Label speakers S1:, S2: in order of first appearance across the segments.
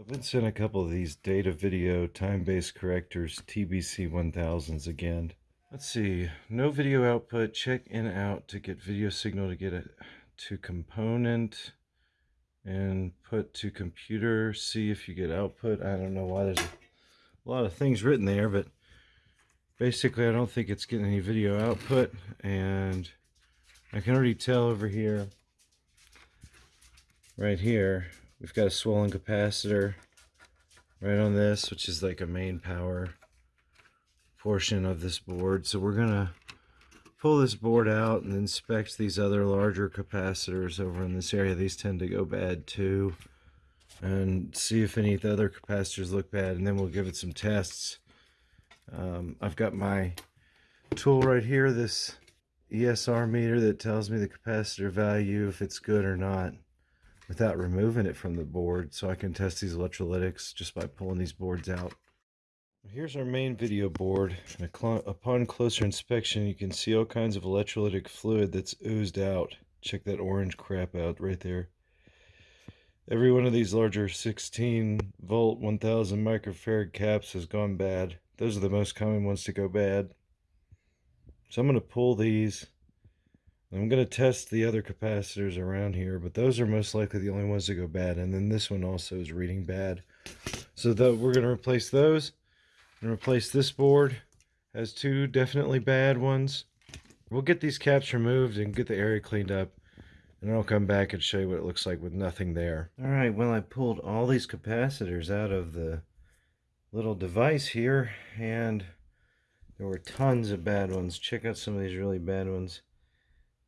S1: I've been sent a couple of these Datavideo time-based correctors TBC 1000s again. Let's see, no video output, check in out to get video signal to get it to component and put to computer, see if you get output. I don't know why there's a lot of things written there, but basically I don't think it's getting any video output and I can already tell over here, right here, We've got a swollen capacitor right on this, which is like a main power portion of this board. So we're going to pull this board out and inspect these other larger capacitors over in this area. These tend to go bad too. And see if any of the other capacitors look bad. And then we'll give it some tests. Um, I've got my tool right here, this ESR meter that tells me the capacitor value, if it's good or not without removing it from the board so I can test these electrolytics just by pulling these boards out. Here's our main video board. Upon closer inspection, you can see all kinds of electrolytic fluid that's oozed out. Check that orange crap out right there. Every one of these larger 16 volt 1000 microfarad caps has gone bad. Those are the most common ones to go bad. So I'm going to pull these I'm going to test the other capacitors around here, but those are most likely the only ones that go bad. And then this one also is reading bad. So the, we're going to replace those and replace this board. Has two definitely bad ones. We'll get these caps removed and get the area cleaned up. And I'll come back and show you what it looks like with nothing there. All right, well, I pulled all these capacitors out of the little device here. And there were tons of bad ones. Check out some of these really bad ones.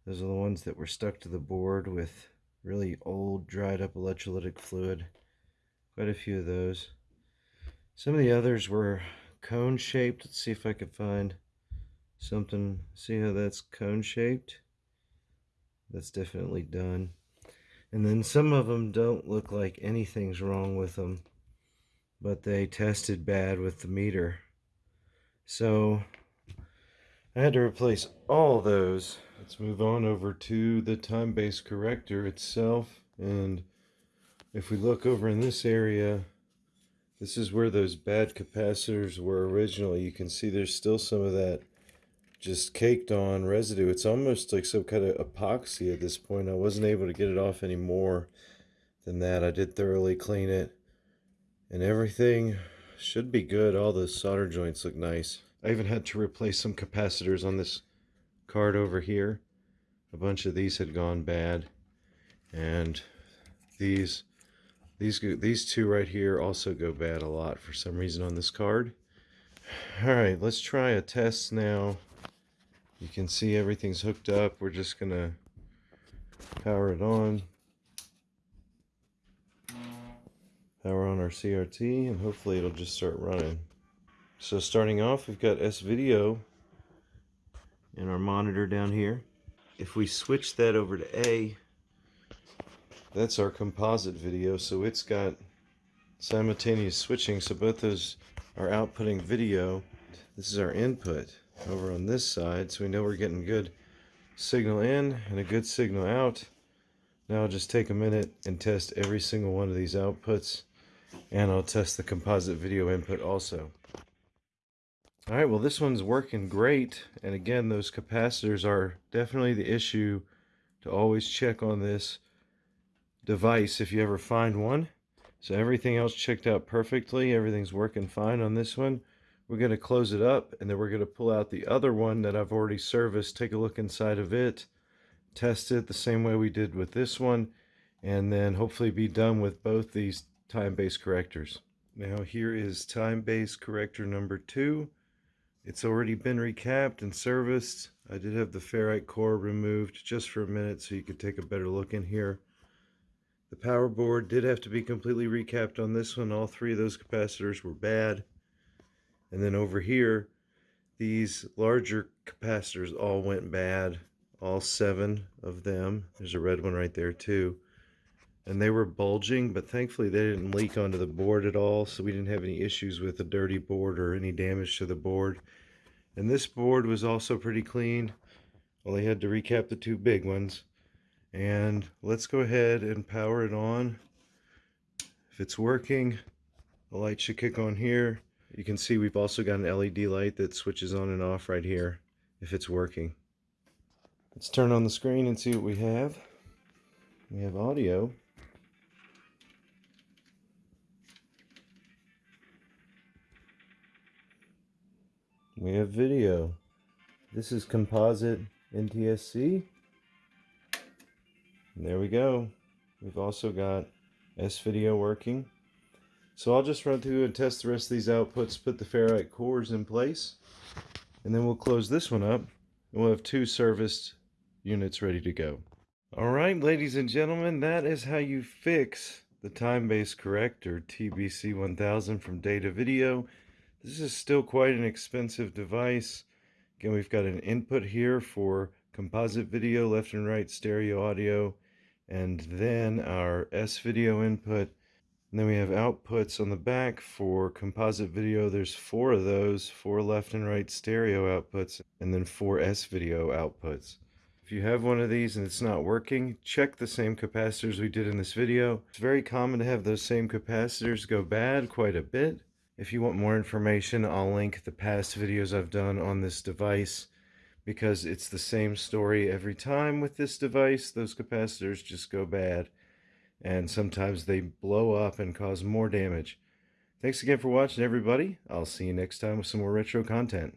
S1: Those are the ones that were stuck to the board with really old dried up electrolytic fluid. Quite a few of those. Some of the others were cone shaped. Let's see if I can find something. See how that's cone shaped? That's definitely done. And then some of them don't look like anything's wrong with them, but they tested bad with the meter. So I had to replace all those Let's move on over to the time-based corrector itself. And if we look over in this area, this is where those bad capacitors were originally. You can see there's still some of that just caked on residue. It's almost like some kind of epoxy at this point. I wasn't able to get it off any more than that. I did thoroughly clean it and everything should be good. All the solder joints look nice. I even had to replace some capacitors on this card over here. A bunch of these had gone bad. And these these these two right here also go bad a lot for some reason on this card. All right, let's try a test now. You can see everything's hooked up. We're just going to power it on. Power on our CRT and hopefully it'll just start running. So starting off, we've got S-Video and our monitor down here. If we switch that over to A, that's our composite video, so it's got simultaneous switching, so both those are outputting video. This is our input over on this side, so we know we're getting good signal in and a good signal out. Now I'll just take a minute and test every single one of these outputs, and I'll test the composite video input also. All right, well, this one's working great. And again, those capacitors are definitely the issue to always check on this device if you ever find one. So everything else checked out perfectly. Everything's working fine on this one. We're going to close it up and then we're going to pull out the other one that I've already serviced. Take a look inside of it. Test it the same way we did with this one. And then hopefully be done with both these time-based correctors. Now here is time-based corrector number two. It's already been recapped and serviced. I did have the ferrite core removed just for a minute so you could take a better look in here. The power board did have to be completely recapped on this one. All three of those capacitors were bad. And then over here, these larger capacitors all went bad. All seven of them. There's a red one right there too. And they were bulging, but thankfully they didn't leak onto the board at all, so we didn't have any issues with the dirty board or any damage to the board. And this board was also pretty clean. Well, they had to recap the two big ones. And let's go ahead and power it on. if it's working. The light should kick on here. You can see we've also got an LED light that switches on and off right here if it's working. Let's turn on the screen and see what we have. We have audio. We have video. This is composite NTSC. And there we go. We've also got S-Video working. So I'll just run through and test the rest of these outputs, put the ferrite cores in place, and then we'll close this one up, and we'll have two serviced units ready to go. All right, ladies and gentlemen, that is how you fix the time-based corrector TBC1000 from Datavideo. This is still quite an expensive device. Again, we've got an input here for composite video, left and right stereo audio, and then our S-Video input. And then we have outputs on the back for composite video. There's four of those, four left and right stereo outputs, and then four S-Video outputs. If you have one of these and it's not working, check the same capacitors we did in this video. It's very common to have those same capacitors go bad quite a bit. If you want more information, I'll link the past videos I've done on this device because it's the same story every time with this device. Those capacitors just go bad and sometimes they blow up and cause more damage. Thanks again for watching everybody. I'll see you next time with some more retro content.